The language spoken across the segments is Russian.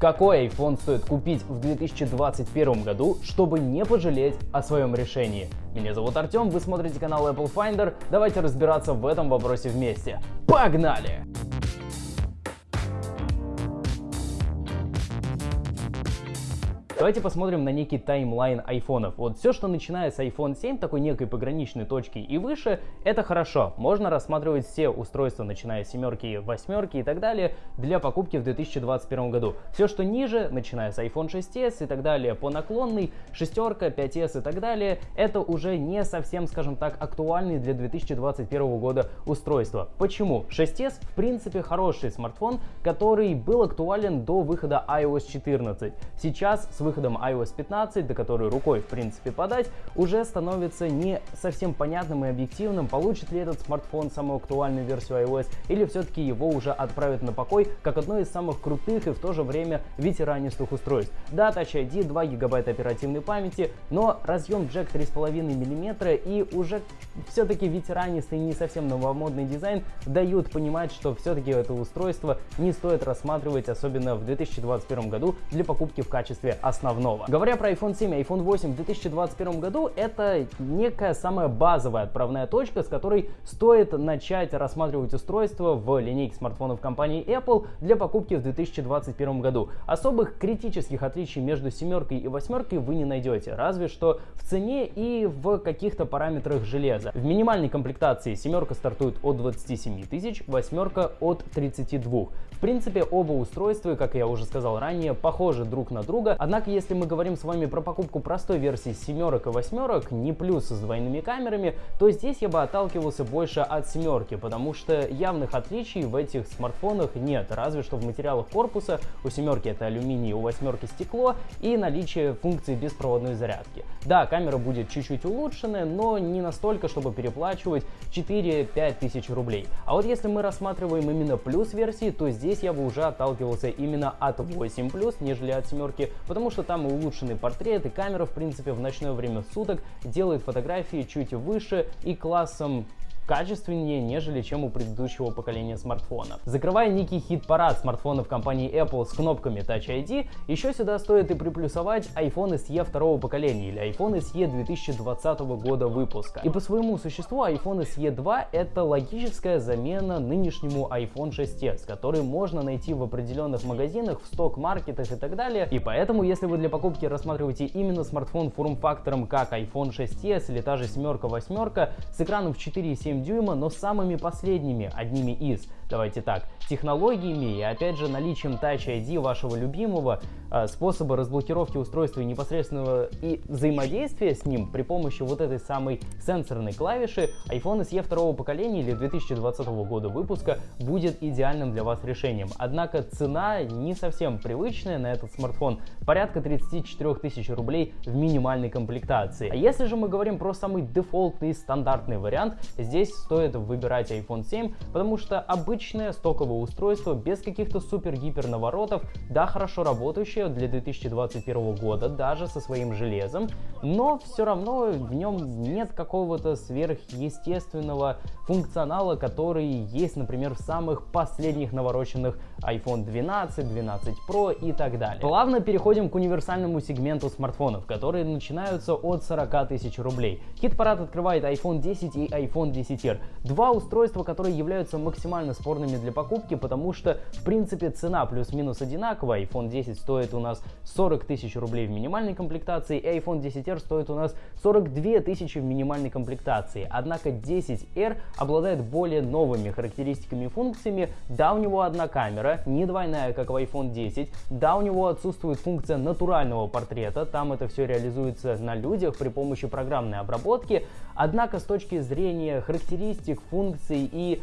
Какой iPhone стоит купить в 2021 году, чтобы не пожалеть о своем решении? Меня зовут Артем, вы смотрите канал Apple Finder. Давайте разбираться в этом вопросе вместе. Погнали! Давайте посмотрим на некий таймлайн айфонов. Вот все, что начиная с iPhone 7, такой некой пограничной точки и выше, это хорошо. Можно рассматривать все устройства, начиная с семерки, восьмерки и так далее, для покупки в 2021 году. Все, что ниже, начиная с iPhone 6s и так далее, по наклонной, шестерка, 5s и так далее, это уже не совсем, скажем так, актуальные для 2021 года устройства. Почему? 6s в принципе хороший смартфон, который был актуален до выхода iOS 14. Сейчас с выходом iOS 15, до которой рукой в принципе подать, уже становится не совсем понятным и объективным, получит ли этот смартфон самую актуальную версию iOS или все-таки его уже отправят на покой как одно из самых крутых и в то же время ветеранистых устройств. Да, Touch ID, 2 гигабайта оперативной памяти, но разъем джек 3,5 мм и уже все-таки ветеранистый не совсем новомодный дизайн дают понимать, что все-таки это устройство не стоит рассматривать, особенно в 2021 году для покупки в качестве основы основного. Говоря про iPhone 7 и iPhone 8 в 2021 году, это некая самая базовая отправная точка, с которой стоит начать рассматривать устройство в линейке смартфонов компании Apple для покупки в 2021 году. Особых критических отличий между семеркой и восьмеркой вы не найдете, разве что в цене и в каких-то параметрах железа. В минимальной комплектации семерка стартует от 27 тысяч, восьмерка от 32. В принципе, оба устройства, как я уже сказал ранее, похожи друг на друга, однако если мы говорим с вами про покупку простой версии семерок и восьмерок, не плюс с двойными камерами, то здесь я бы отталкивался больше от семерки, потому что явных отличий в этих смартфонах нет, разве что в материалах корпуса. У семерки это алюминий, у восьмерки стекло и наличие функции беспроводной зарядки. Да, камера будет чуть-чуть улучшенная, но не настолько, чтобы переплачивать 4-5 тысяч рублей. А вот если мы рассматриваем именно плюс версии, то здесь я бы уже отталкивался именно от 8 плюс, нежели от семерки, потому что что там улучшенный портрет, и камера, в принципе, в ночное время суток делает фотографии чуть выше и классом качественнее, нежели чем у предыдущего поколения смартфонов. Закрывая некий хит-парад смартфонов компании Apple с кнопками Touch ID, еще сюда стоит и приплюсовать iPhone SE второго поколения или iPhone SE 2020 года выпуска. И по своему существу iPhone SE 2 это логическая замена нынешнему iPhone 6s, который можно найти в определенных магазинах, в сток-маркетах и так далее. И поэтому, если вы для покупки рассматриваете именно смартфон форм-фактором как iPhone 6s или та же семерка, восьмерка с экраном в 4,7 дюйма, но самыми последними, одними из. Давайте так, технологиями и опять же наличием Touch ID вашего любимого э, способа разблокировки устройства и непосредственного и взаимодействия с ним при помощи вот этой самой сенсорной клавиши iPhone SE второго поколения или 2020 года выпуска будет идеальным для вас решением. Однако цена не совсем привычная на этот смартфон, порядка 34 тысяч рублей в минимальной комплектации. А если же мы говорим про самый дефолтный стандартный вариант, здесь стоит выбирать iPhone 7, потому что обычно обычное стоковое устройство без каких-то супер-гипер наворотов, да, хорошо работающее для 2021 года, даже со своим железом, но все равно в нем нет какого-то сверхъестественного функционала, который есть, например, в самых последних навороченных iPhone 12, 12 Pro и так далее. Плавно переходим к универсальному сегменту смартфонов, которые начинаются от 40 тысяч рублей. Хит-парад открывает iPhone 10 и iPhone 10R. Два устройства, которые являются максимально спорными для покупки, потому что, в принципе, цена плюс-минус одинаковая. iPhone 10 стоит у нас 40 тысяч рублей в минимальной комплектации, и iPhone 10R стоит у нас 42 тысячи в минимальной комплектации. Однако 10R обладает более новыми характеристиками и функциями. Да, у него одна камера, не двойная, как в iPhone 10. Да, у него отсутствует функция натурального портрета, там это все реализуется на людях при помощи программной обработки. Однако с точки зрения характеристик, функций и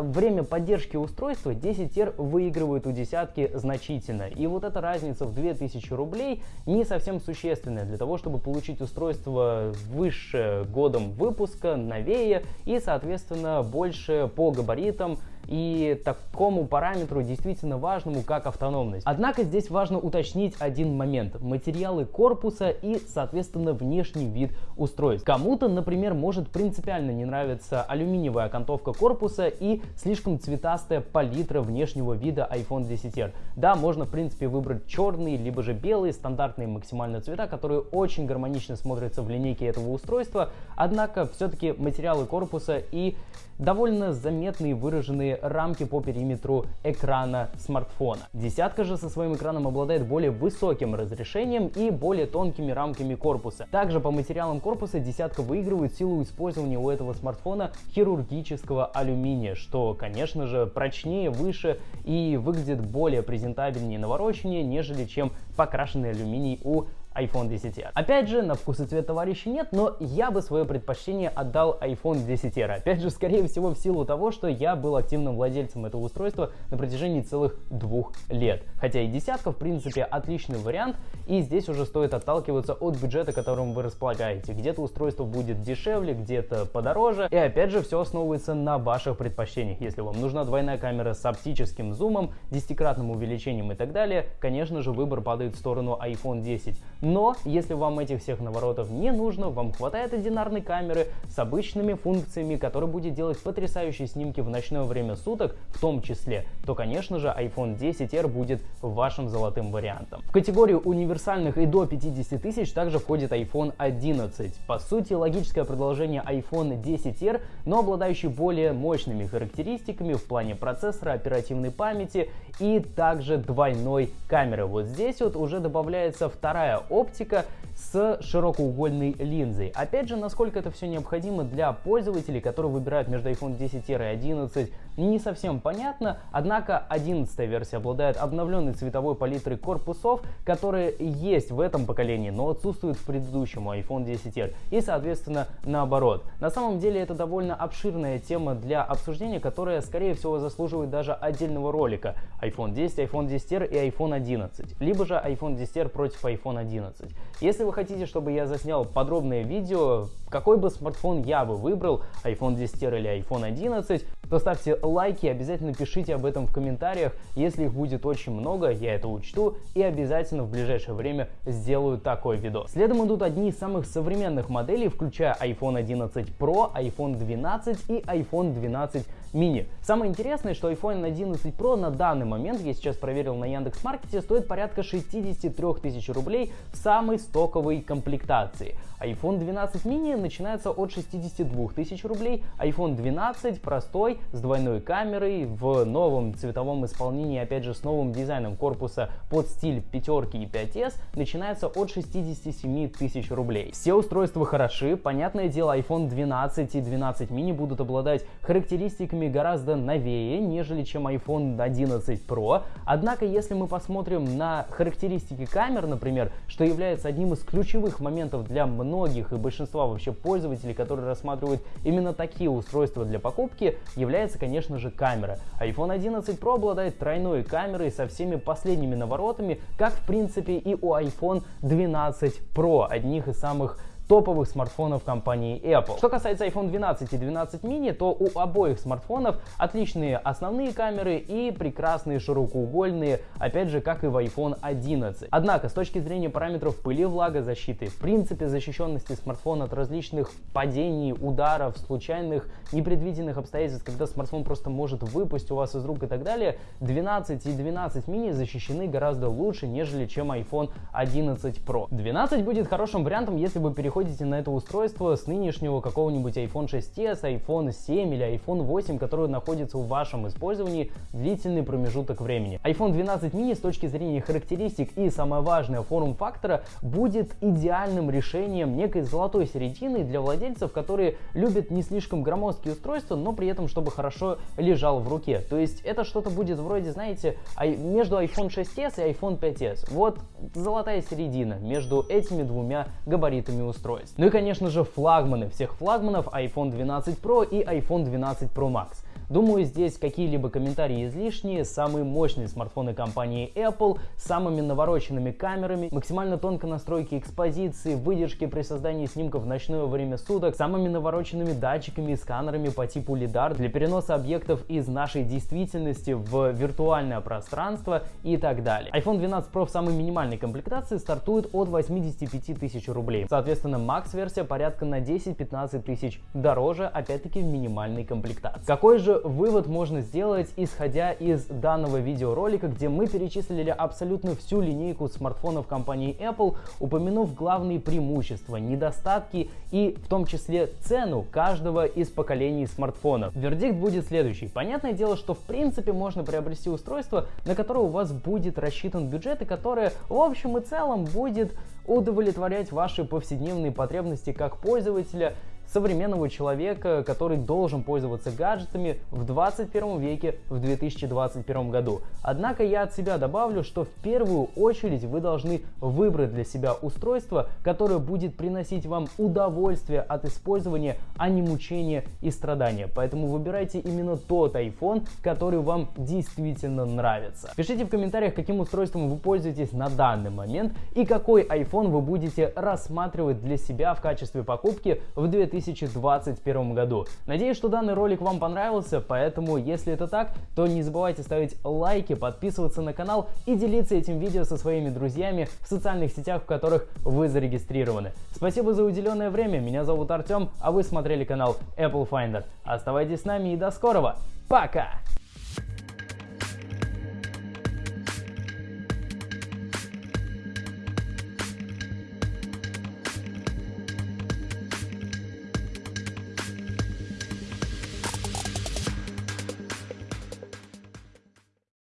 время поддержки устройства 10R выигрывает у десятки значительно. И вот эта разница в 2000 рублей не совсем существенная для того, чтобы получить устройство выше годом выпуска, новее и, соответственно, больше по габаритам и такому параметру действительно важному, как автономность. Однако здесь важно уточнить один момент. Материалы корпуса и, соответственно, внешний вид устройств. Кому-то, например, может принципиально не нравиться алюминиевая окантовка корпуса и слишком цветастая палитра внешнего вида iPhone 10R. Да, можно, в принципе, выбрать черные, либо же белые, стандартные максимально цвета, которые очень гармонично смотрятся в линейке этого устройства, однако все-таки материалы корпуса и довольно заметные выраженные рамки по периметру экрана смартфона. Десятка же со своим экраном обладает более высоким разрешением и более тонкими рамками корпуса. Также по материалам корпуса десятка выигрывает силу использования у этого смартфона хирургического алюминия, что, конечно же, прочнее, выше и выглядит более презентабельнее навороченнее, нежели чем покрашенный алюминий у iPhone 10R. Опять же, на вкус и цвет товарища нет, но я бы свое предпочтение отдал iPhone 10R. Опять же, скорее всего, в силу того, что я был активным владельцем этого устройства на протяжении целых двух лет. Хотя и десятка, в принципе, отличный вариант, и здесь уже стоит отталкиваться от бюджета, которым вы располагаете. Где-то устройство будет дешевле, где-то подороже, и опять же, все основывается на ваших предпочтениях. Если вам нужна двойная камера с оптическим зумом, десятикратным увеличением и так далее, конечно же, выбор падает в сторону iPhone 10. Но если вам этих всех наворотов не нужно, вам хватает одинарной камеры с обычными функциями, которая будет делать потрясающие снимки в ночное время суток в том числе, то конечно же iPhone 10R будет вашим золотым вариантом. В категорию универсальных и до 50 тысяч также входит iPhone 11. По сути логическое продолжение iPhone 10R, но обладающий более мощными характеристиками в плане процессора, оперативной памяти и также двойной камеры. Вот здесь вот уже добавляется вторая оптика с широкоугольной линзой. Опять же, насколько это все необходимо для пользователей, которые выбирают между iPhone 10 и 11, не совсем понятно, однако 11 версия обладает обновленной цветовой палитрой корпусов, которые есть в этом поколении, но отсутствуют в предыдущем iPhone 10R и, соответственно, наоборот. На самом деле это довольно обширная тема для обсуждения, которая, скорее всего, заслуживает даже отдельного ролика. iPhone 10, iPhone 10R и iPhone 11, либо же iPhone 10R против iPhone 11. Если вы хотите, чтобы я заснял подробное видео, какой бы смартфон я бы выбрал, iPhone 10R или iPhone 11, то ставьте лайки, обязательно пишите об этом в комментариях. Если их будет очень много, я это учту и обязательно в ближайшее время сделаю такой видос. Следом идут одни из самых современных моделей, включая iPhone 11 Pro, iPhone 12 и iPhone 12 mini. Самое интересное, что iPhone 11 Pro на данный момент, я сейчас проверил на Яндекс.Маркете, стоит порядка 63 тысяч рублей в самой стоковой комплектации. iPhone 12 mini начинается от 62 тысяч рублей, iPhone 12 простой с двойной камерой в новом цветовом исполнении, опять же с новым дизайном корпуса под стиль пятерки и 5s начинается от 67 тысяч рублей. Все устройства хороши, понятное дело iPhone 12 и 12 mini будут обладать характеристиками гораздо новее, нежели чем iPhone 11 Pro. Однако, если мы посмотрим на характеристики камер, например, что является одним из ключевых моментов для многих и большинства вообще пользователей, которые рассматривают именно такие устройства для покупки, является, конечно же, камера. iPhone 11 Pro обладает тройной камерой со всеми последними наворотами, как в принципе и у iPhone 12 Pro, одних из самых топовых смартфонов компании Apple. Что касается iPhone 12 и 12 mini, то у обоих смартфонов отличные основные камеры и прекрасные широкоугольные, опять же, как и в iPhone 11. Однако, с точки зрения параметров пыли, влагозащиты, в принципе защищенности смартфона от различных падений, ударов, случайных, непредвиденных обстоятельств, когда смартфон просто может выпасть у вас из рук и так далее, 12 и 12 mini защищены гораздо лучше, нежели чем iPhone 11 Pro. 12 будет хорошим вариантом, если вы переходите переходите на это устройство с нынешнего какого-нибудь iPhone 6s, iPhone 7 или iPhone 8, который находится в вашем использовании длительный промежуток времени. iPhone 12 mini с точки зрения характеристик и самое важное форм-фактора будет идеальным решением некой золотой середины для владельцев, которые любят не слишком громоздкие устройства, но при этом чтобы хорошо лежал в руке. То есть это что-то будет вроде, знаете, между iPhone 6s и iPhone 5s. Вот золотая середина между этими двумя габаритами устройств устройств. Ну и конечно же флагманы всех флагманов iPhone 12 Pro и iPhone 12 Pro Max. Думаю, здесь какие-либо комментарии излишние. Самые мощные смартфоны компании Apple самыми навороченными камерами, максимально тонко настройки экспозиции, выдержки при создании снимков в ночное время суток, самыми навороченными датчиками и сканерами по типу LiDAR для переноса объектов из нашей действительности в виртуальное пространство и так далее. iPhone 12 Pro в самой минимальной комплектации стартует от 85 тысяч рублей. Соответственно, Max-версия порядка на 10-15 тысяч дороже, опять-таки в минимальной комплектации. Какой же вывод можно сделать, исходя из данного видеоролика, где мы перечислили абсолютно всю линейку смартфонов компании Apple, упомянув главные преимущества, недостатки и в том числе цену каждого из поколений смартфонов. Вердикт будет следующий. Понятное дело, что в принципе можно приобрести устройство, на которое у вас будет рассчитан бюджет и которое в общем и целом будет удовлетворять ваши повседневные потребности как пользователя современного человека, который должен пользоваться гаджетами в 21 веке в 2021 году. Однако я от себя добавлю, что в первую очередь вы должны выбрать для себя устройство, которое будет приносить вам удовольствие от использования, а не мучения и страдания. Поэтому выбирайте именно тот iPhone, который вам действительно нравится. Пишите в комментариях, каким устройством вы пользуетесь на данный момент и какой iPhone вы будете рассматривать для себя в качестве покупки в 2021 2021 году. Надеюсь, что данный ролик вам понравился, поэтому если это так, то не забывайте ставить лайки, подписываться на канал и делиться этим видео со своими друзьями в социальных сетях, в которых вы зарегистрированы. Спасибо за уделенное время, меня зовут Артем, а вы смотрели канал Apple Finder. Оставайтесь с нами и до скорого, пока!